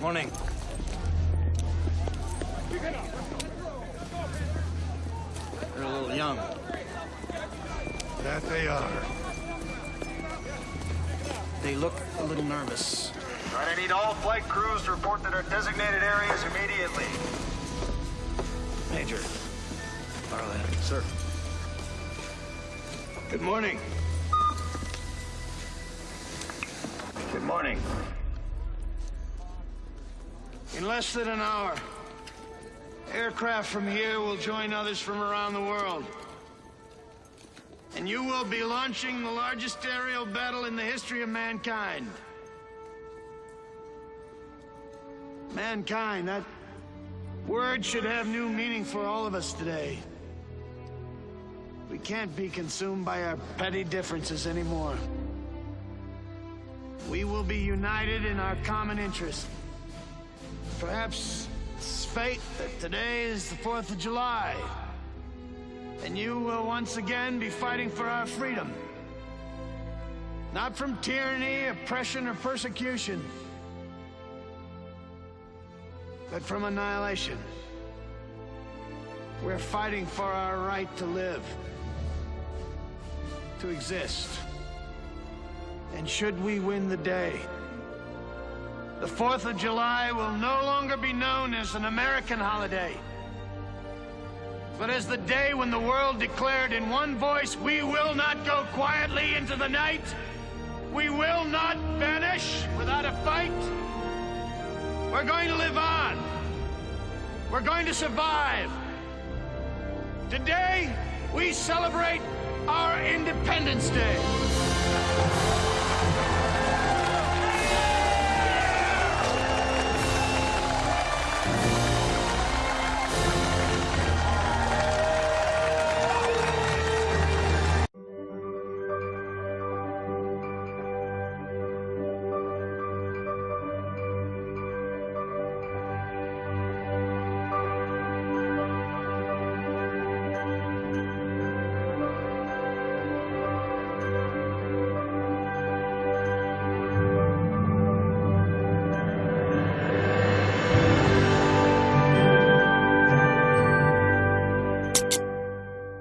Morning. They're a little young. That they are. They look a little nervous. Right, I need all flight crews to report to their designated areas immediately. Major. Barlett. Sir. Good morning. Good morning. In less than an hour, aircraft from here will join others from around the world. And you will be launching the largest aerial battle in the history of mankind. Mankind, that word should have new meaning for all of us today. We can't be consumed by our petty differences anymore. We will be united in our common interest. Perhaps it's fate that today is the 4th of July. And you will once again be fighting for our freedom. Not from tyranny, oppression, or persecution, but from annihilation. We're fighting for our right to live, to exist. And should we win the day, the 4th of July will no longer be known as an American holiday, but as the day when the world declared in one voice, we will not go quietly into the night. We will not vanish without a fight. We're going to live on. We're going to survive. Today, we celebrate our Independence Day.